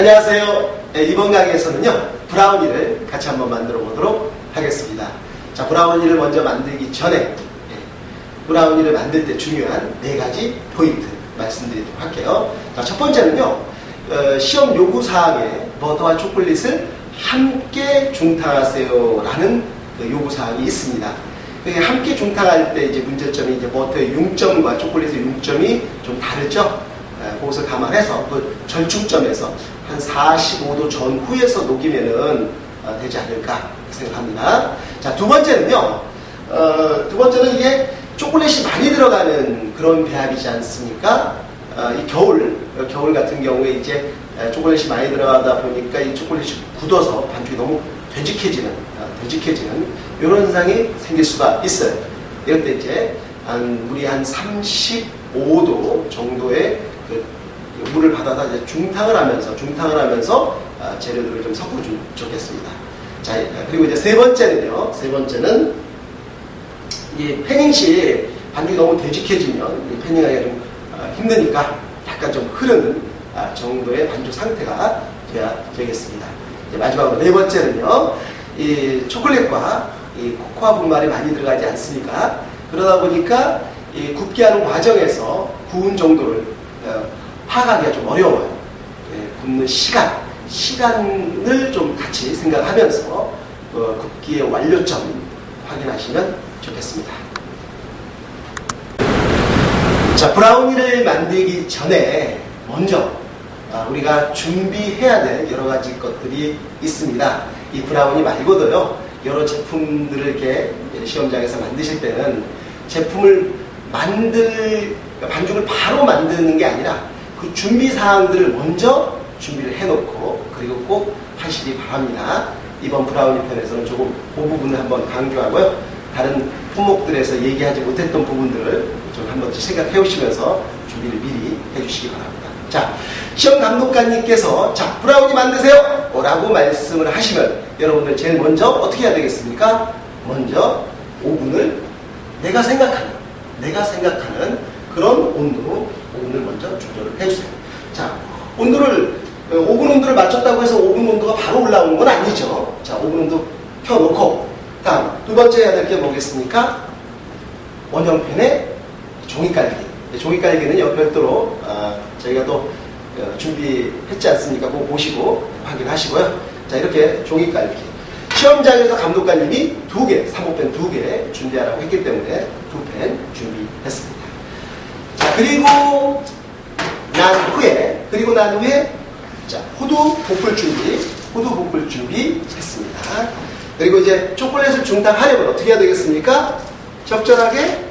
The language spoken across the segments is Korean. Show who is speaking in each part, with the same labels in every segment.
Speaker 1: 안녕하세요. 네, 이번 강의에서는요, 브라우니를 같이 한번 만들어 보도록 하겠습니다. 자, 브라우니를 먼저 만들기 전에, 예, 브라우니를 만들 때 중요한 네 가지 포인트 말씀드리도록 할게요. 자, 첫 번째는요, 어, 시험 요구 사항에 버터와 초콜릿을 함께 중탕하세요 라는 그 요구 사항이 있습니다. 그게 함께 중탕할 때 이제 문제점이 이제 버터의 융점과 초콜릿의 융점이 좀 다르죠? 예, 그것을 감안해서 그 절충점에서 한 45도 전후에서 녹이면은 어, 되지 않을까 생각합니다. 자, 두 번째는요. 어, 두 번째는 이게 초콜릿이 많이 들어가는 그런 배합이지 않습니까? 어, 이 겨울, 겨울 같은 경우에 이제 초콜릿이 많이 들어가다 보니까 이 초콜릿이 굳어서 반죽이 너무 되직해지는, 되직해지는 이런 현상이 생길 수가 있어요. 이럴 때 이제 한 물이 한 35도 정도의 그 물을 받아서 이제 중탕을 하면서 중탕을 하면서 아, 재료들을 좀 섞어주면 좋겠습니다. 자 그리고 이제 세 번째는요. 세 번째는 이 패닝 시 반죽이 너무 되직해지면 패닝하기가 좀 아, 힘드니까 약간 좀 흐르는 아, 정도의 반죽 상태가 돼야 되겠습니다. 마지막으로 네 번째는요. 이 초콜릿과 이 코코아 분말이 많이 들어가지 않습니까? 그러다 보니까 이 굽게 하는 과정에서 구운 정도를 어, 파악하기가 좀 어려워요. 예, 굽는 시간, 시간을 좀 같이 생각하면서 어, 굽기의 완료점 확인하시면 좋겠습니다. 자, 브라우니를 만들기 전에 먼저 아, 우리가 준비해야 될 여러 가지 것들이 있습니다. 이 브라우니 말고도요, 여러 제품들을 이렇게 시험장에서 만드실 때는 제품을 만들, 반죽을 바로 만드는 게 아니라 그 준비 사항들을 먼저 준비를 해놓고 그리고 꼭 하시기 바랍니다. 이번 브라우니 편에서는 조금 그 부분을 한번 강조하고요. 다른 품목들에서 얘기하지 못했던 부분들을 좀 한번 생각해 오시면서 준비를 미리 해주시기 바랍니다. 자, 시험 감독관님께서 자, 브라우니 만드세요! 라고 말씀을 하시면 여러분들 제일 먼저 어떻게 해야 되겠습니까? 먼저 오븐을 내가 생각하는, 내가 생각하는 그런 온도로 오븐을 먼저 조절을 해주세요. 자, 온도를, 어, 오븐 온도를 맞췄다고 해서 오븐 온도가 바로 올라오는 건 아니죠. 자, 오븐 온도 켜놓고, 다음, 두 번째 해야 될 게 뭐겠습니까? 원형편에 종이 깔기. 종이 깔기는 요 별도로, 어, 저희가 또 어, 준비했지 않습니까? 그거 보시고 확인하시고요. 자, 이렇게 종이 깔기. 시험장에서 감독관님이 두 개, 사모펜 두 개 준비하라고 했기 때문에 두 펜 준비했습니다. 자, 그리고 난 후에, 그리고 난 후에, 자, 호두 볶을 준비, 호두 볶을 준비 했습니다. 그리고 이제 초콜릿을 중탕하려면 어떻게 해야 되겠습니까? 적절하게,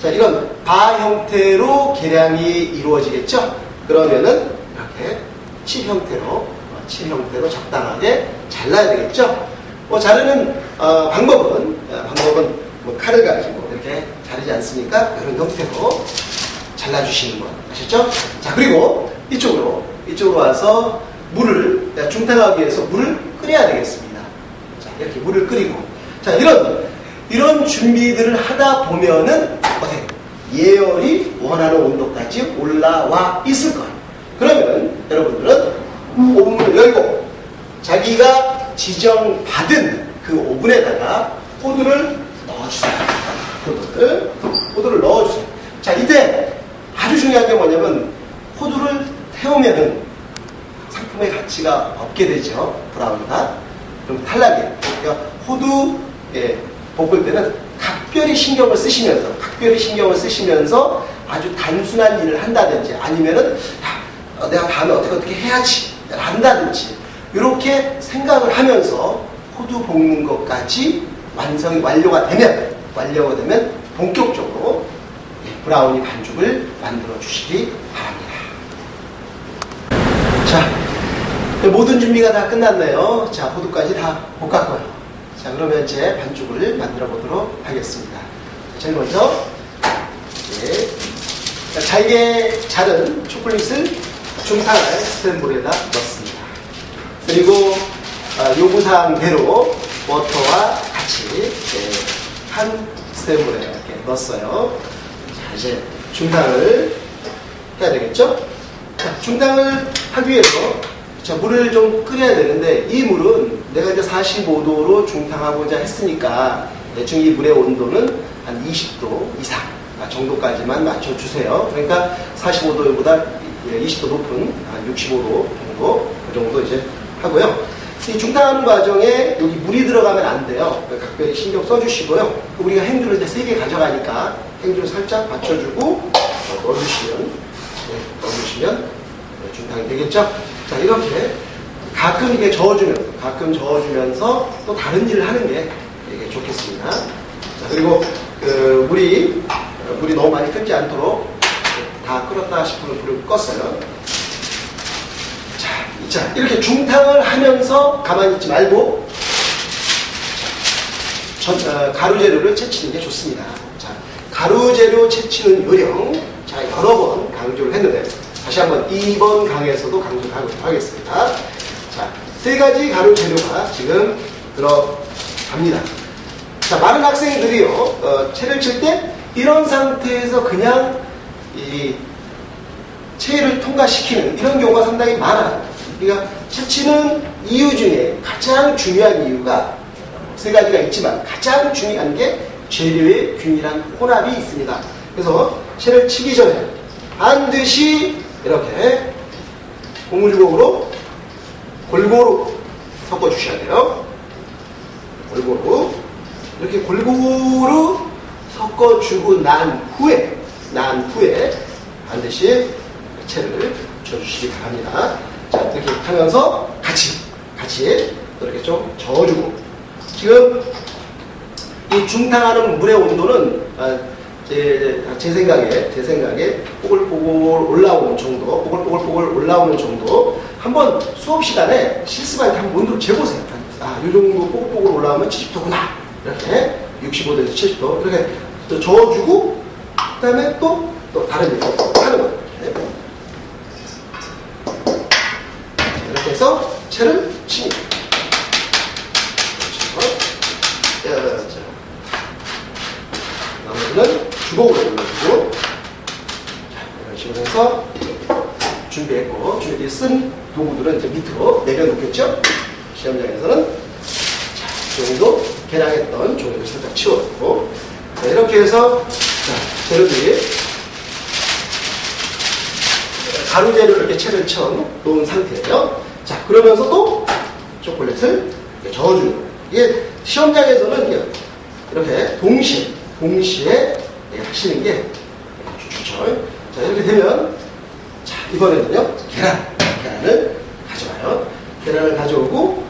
Speaker 1: 자, 이런 바 형태로 계량이 이루어지겠죠? 그러면은 이렇게 칠 형태로, 칠 형태로 적당하게 잘라야 되겠죠? 뭐 자르는 어, 방법은, 어, 방법은 뭐 칼을 가지고 이렇게 자르지 않습니까? 이런 형태로 잘라주시는 것 아셨죠? 자 그리고 이쪽으로 이쪽으로 와서 물을 중탕하기 위해서 물을 끓여야 되겠습니다. 자 이렇게 물을 끓이고 자 이런 이런 준비들을 하다 보면은 어떻게 예열이 원하는 온도까지 올라와 있을 거예요. 그러면 여러분들은 오븐을 열고 자기가 지정받은 그 오븐에다가 호두를 넣어주세요. 호두를 호두를 넣어주세요. 자 이때 뭐냐면 호두를 태우면은 상품의 가치가 없게 되죠. 브라운이가. 그럼 탈락이에요. 그러니까 호두 예, 볶을 때는 각별히 신경을 쓰시면서 각별히 신경을 쓰시면서 아주 단순한 일을 한다든지 아니면은 야, 어, 내가 다음에 어떻게 어떻게 해야지 한다든지 이렇게 생각을 하면서 호두 볶는 것까지 완성이 완료가 되면 완료가 되면 본격적으로 브라우니 반죽을 만들어 주시기 바랍니다. 자, 모든 준비가 다 끝났네요. 자, 호두까지 다 볶았고요. 자, 그러면 이제 반죽을 만들어 보도록 하겠습니다. 제일 먼저 네, 잘게 자른 초콜릿을 중탕을 스탠볼에다 넣습니다. 그리고 어, 요구사항대로 버터와 같이 네, 한 스탠볼에 이렇게 넣었어요. 자, 이제 중탕을 해야 되겠죠? 자, 중탕을 하기 위해서 자, 물을 좀 끓여야 되는데 이 물은 내가 이제 45도로 중탕하고자 했으니까 대충 이 물의 온도는 한 20도 이상 정도까지만 맞춰주세요. 그러니까 45도보다 20도 높은 한 65도 정도 그 정도 이제 하고요. 이 중탕하는 과정에 여기 물이 들어가면 안 돼요. 각별히 신경 써주시고요. 우리가 행주를 이제 세개 가져가니까 행주를 살짝 받쳐주고 넣어주시면 네, 넣어주시면 네, 중탕이 되겠죠. 자 이렇게 가끔 이게 저어주면서 가끔 저어주면서 또 다른 일을 하는 게 이게 좋겠습니다. 자 그리고 그 물이 물이 너무 많이 끓지 않도록 다 끓었다 싶으면 불을 껐어요. 자, 자 이렇게 중탕을 하면서 가만히 있지 말고 전, 어, 가루 재료를 채치는 게 좋습니다. 자, 가루 재료 채치는 요령 자 여러 번 강조를 했는데 다시 한번 2번 강에서도 강조를 하고 하겠습니다. 자, 세 가지 가루 재료가 지금 들어갑니다. 자, 많은 학생들이요, 어, 채를 칠 때 이런 상태에서 그냥 이 체를 통과시키는 이런 경우가 상당히 많아요. 그러니까 채치는 이유 중에 가장 중요한 이유가 세 가지가 있지만 가장 중요한 게 재료의 균일한 혼합이 있습니다. 그래서 채를 치기 전에 반드시 이렇게 고무주걱으로 골고루 섞어 주셔야 돼요. 골고루 이렇게 골고루 섞어 주고 난 후에 난 후에 반드시 채를 쳐주시기 바랍니다. 자 이렇게 하면서 같이 같이 이렇게 좀 저어주고 지금 이 중탕하는 물의 온도는 아, 제, 제 생각에 제 생각에 뽀글뽀글 올라오는 정도 뽀글뽀글뽀글 올라오는 정도 한번 수업 시간에 실습할 때 한번 온도를 재보세요. 아, 이 정도 뽀글뽀글 올라오면 70도구나. 이렇게 65도에서 70도 이렇게 또 저어주고 그 다음에 또 또 다른 일 하는 거예요. 이렇게 해서 채를 칩니다. 그렇죠. 자, 나머지는 주걱으로 올려주고 자, 이런 식으로 해서 준비했고 준비 쓴 도구들은 이제 밑으로 내려놓겠죠. 시험장에서는 자, 이 정도 개량했던 종이를 살짝 치워놓고 자, 이렇게 해서 자, 재료들이 가루 재료를 이렇게 채를 쳐 놓은 상태예요. 자, 그러면서 또 초콜릿을 저어주는. 이게 시험장에서는 이렇게 동시에, 동시에 하시는 게 좋죠. 자, 이렇게 되면, 자, 이번에는요, 계란, 계란을 가져와요. 계란을 가져오고,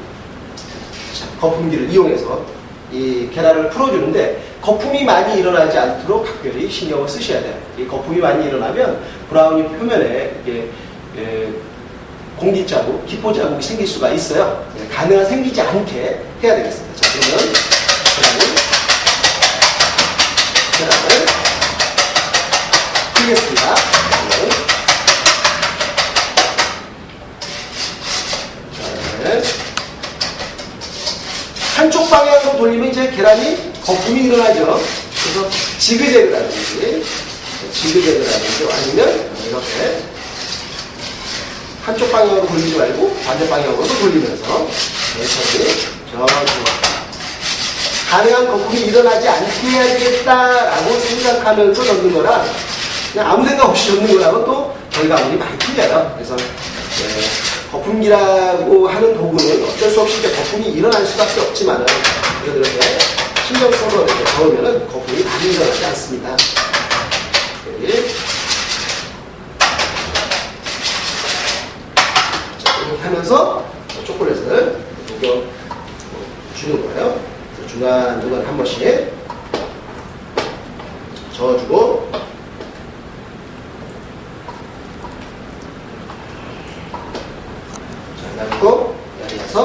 Speaker 1: 자, 거품기를 이용해서 이 계란을 풀어주는데, 거품이 많이 일어나지 않도록 각별히 신경을 쓰셔야 돼요. 이 거품이 많이 일어나면 브라우니 표면에 이게 에, 공기 자국, 기포 자국이 생길 수가 있어요. 예, 가능한 생기지 않게 해야 되겠습니다. 자, 그러면 계란을 계란을 풀겠습니다. 자, 네. 한쪽 방향으로 돌리면 이제 계란이 거품이 일어나죠. 그래서 지그재그라든지 지그재그라든지 아니면 이렇게 한쪽 방향으로 돌리지 말고 반대 방향으로도 돌리면서 천천히 저주 가능한 거품이 일어나지 않게 해야 되겠다라고 생각하면서 넣는 거랑 그냥 아무 생각 없이 넣는 거랑은 또 결과물이 많이 틀려요. 그래서 네, 거품기라고 하는 도구는 어쩔 수 없이 이제 거품이 일어날 수밖에 없지만은 그래도 이렇게 신경 써서 이렇게 넣으면은 거품이 많이 일어나지 않습니다. 여기. 자, 이렇게 하면서 초콜릿을 녹여 주는 거예요. 중간중간 한 번씩 저어주고 자, 놔두고 여기서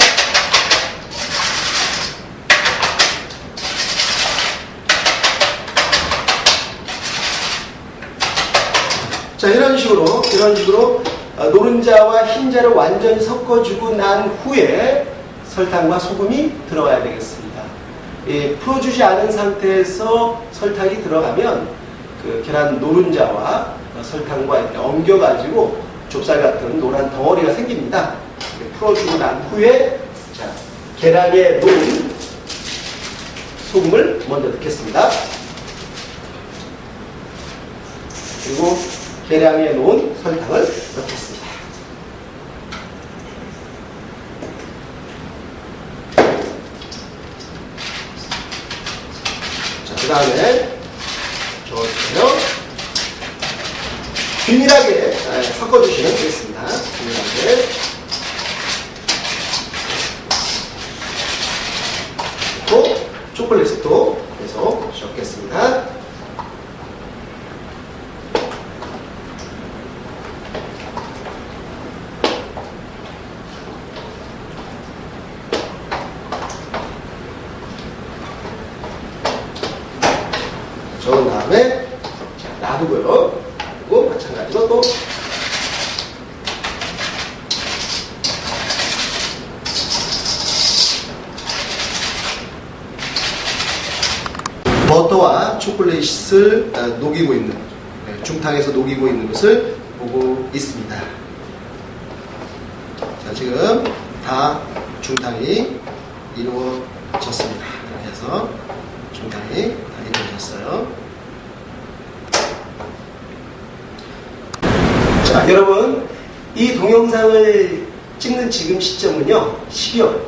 Speaker 1: 자 이런 식으로 이런 식으로 어, 흰자를 완전히 섞어주고 난 후에 설탕과 소금이 들어가야 되겠습니다. 예, 풀어주지 않은 상태에서 설탕이 들어가면 그 계란 노른자와 설탕과 이렇게 엉겨가지고 좁쌀 같은 노란 덩어리가 생깁니다. 풀어주고 난 후에 자 계량에 놓은 소금을 먼저 넣겠습니다. 그리고 계량에 놓은 설탕을 넣겠습니다. 자, 그 다음에 저어주세요. 균일하게 아, 섞어주시면 되겠습니다. 균일하게. 또 초콜릿을 또 계속 섞겠습니다. 저은 다음에 자, 놔두고요. 그리고 마찬가지로 또 버터와 초콜릿을 아, 녹이고 있는 네, 중탕에서 녹이고 있는 것을 보고 있습니다. 자, 지금 다 중탕이 이루어졌습니다. 이렇게 해서 중탕이 다 이루어졌어요. 자, 여러분, 이 동영상을 찍는 지금 시점은요, 12월,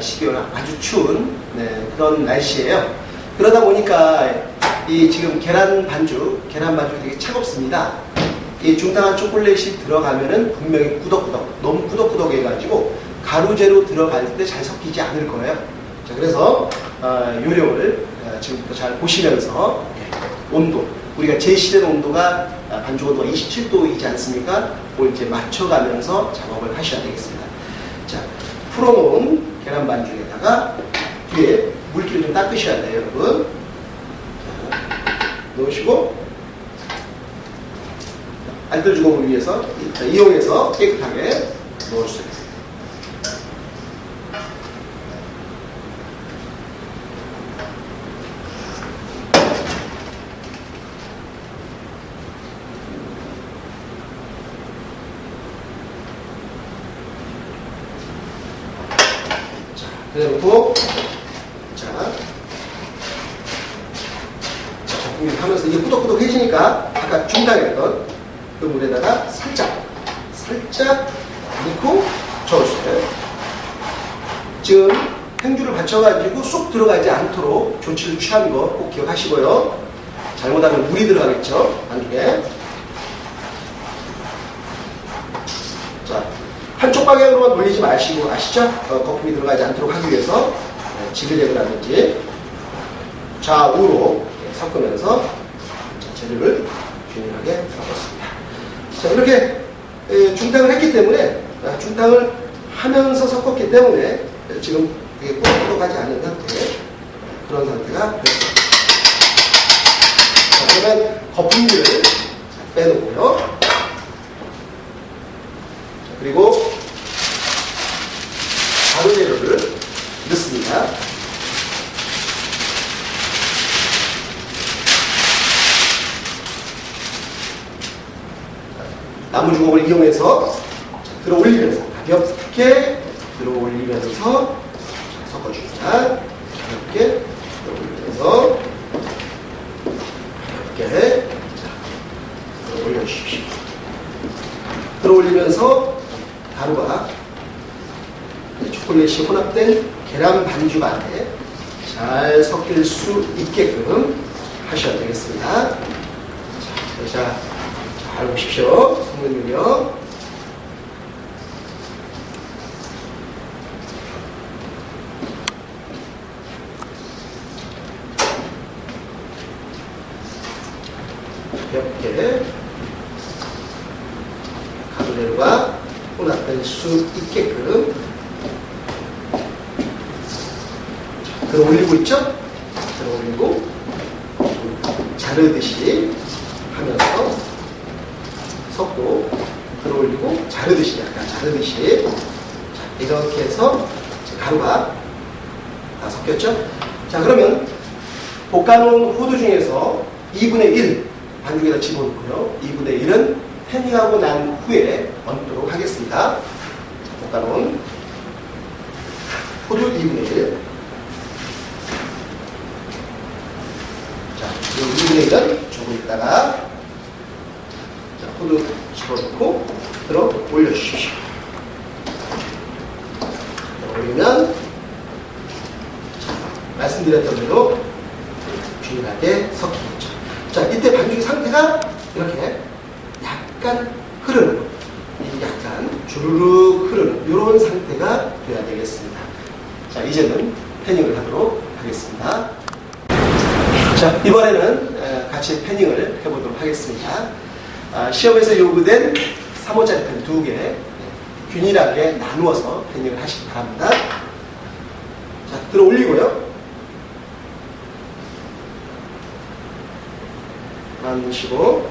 Speaker 1: 12월 아주 추운 네, 그런 날씨예요. 그러다 보니까 이 지금 계란 반죽, 계란 반죽이 되게 차갑습니다. 이 중탕한 초콜릿이 들어가면은 분명히 꾸덕꾸덕, 너무 꾸덕꾸덕 해가지고 가루재로 들어갈 때 잘 섞이지 않을 거예요. 자, 그래서 어, 요령을 어, 지금부터 잘 보시면서 예, 온도, 우리가 제시된 온도가 아, 반죽 온도가 27도이지 않습니까? 그걸 이제 맞춰가면서 작업을 하셔야 되겠습니다. 자, 풀어놓은 계란 반죽에다가 뒤에 물기를 좀 닦으셔야 돼요, 여러분. 자, 넣으시고 알뜰 주걱을 위해서 자, 이용해서 깨끗하게 있습니다. 자, 그래놓고 자, 자, 작품이 하면서 이게 꾸덕꾸덕해지니까 아까 중탕했던 그 물에다가 살짝 살짝 넣고 저어주세요. 지금 행주를 받쳐가지고 쏙 들어가지 않도록 조치를 취하는 거꼭 기억하시고요. 잘못하면 물이 들어가겠죠, 안쪽에. 자, 한쪽 방향으로만 돌리지 마시고 아시죠? 어, 거품이 들어가지 않도록 하기 위해서 네, 지그재그를 하든지 좌우로 섞으면서 자, 재료를 균일하게 섞었습니다. 자, 이렇게 에, 중탕을 했기 때문에 아, 중탕을 하면서 섞었기 때문에 지금 이게 꾸덕꾸덕하지 않은 상태 그런 상태가 됐습니다. 자, 그러면 거품기를 자, 빼놓고요. 자, 그리고 가루 재료를 넣습니다. 나무 주걱을 이용해서 자, 들어 올리면서 가볍게 들어 올리면서 자, 섞어줍니다. 가볍게 들어 올리면서 가볍게 자, 들어 올려주십시오. 들어 올리면서 가루가 이 초콜릿이 혼합된 계란 반죽 안에 잘 섞일 수 있게끔 하셔야 되겠습니다. 자, 자, 잘 보십시오. 성능을요. 가볍게 가루레로가 혼합될 수 있게끔 자, 들어 올리고 있죠? 들어 올리고 자르듯이 하면서 섞고 들어 올리고 자르듯이 약간 자르듯이 자, 이렇게 해서 가루가 다 섞였죠? 자 그러면 볶아놓은 호두 중에서 2분의 1 반죽에다 집어넣고요. 2분의 1은 패닝하고 난 후에 얹도록 하겠습니다. 자, 갖다 놓은 포도 2분의 1. 자, 이 2분의 1은 조금 있다가 자, 포도 집어넣고 들어 올려주십시오. 자, 올리면 자, 말씀드렸던 대로 균일하게 섞이겠죠. 자, 이때 반죽 상태가 이렇게 약간 흐르는, 이 약간 주르륵 흐르는 이런 상태가 돼야 되겠습니다. 자, 이제는 패닝을 하도록 하겠습니다. 자, 이번에는 에, 같이 패닝을 해보도록 하겠습니다. 아, 시험에서 요구된 3호짜리 펜두 개, 네, 균일하게 나누어서 패닝을 하시기 바랍니다. 자, 들어 올리고요. 나누시고,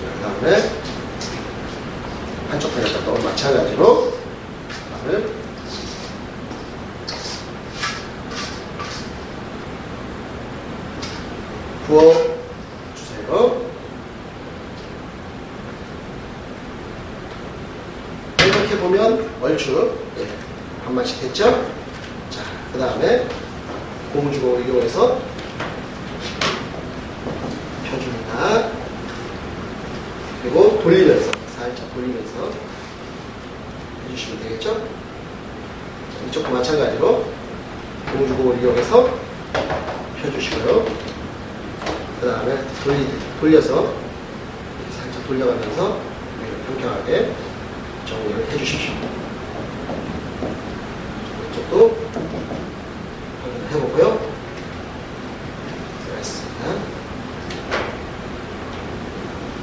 Speaker 1: 그 다음에 한쪽 편에다 또 마찬가지로 밥을 부어 주세요. 이렇게 보면 얼추 예, 반만씩 됐죠? 자, 그 다음에 고무주걱을 이용해서 펴줍니다. 그리고 돌리면서 살짝 돌리면서 해주시면 되겠죠? 자, 이쪽도 마찬가지로 고무주걱을 이용해서 펴주시고요. 그 다음에 돌리, 돌려서 살짝 돌려가면서 평평하게 정리를 해주십시오. 이쪽도 해보고요. 들어있습니다.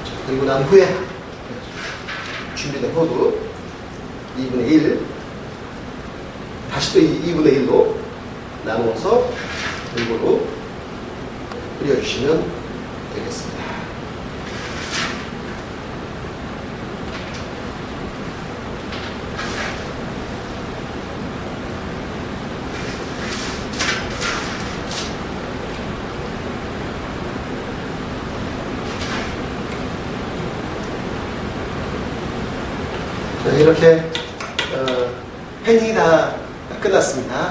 Speaker 1: 자, 그리고 난 후에 준비된 호두 80의 2분의 1로 나눠서 골고루 그려주시면 되겠습니다. 이렇게 assim, ah,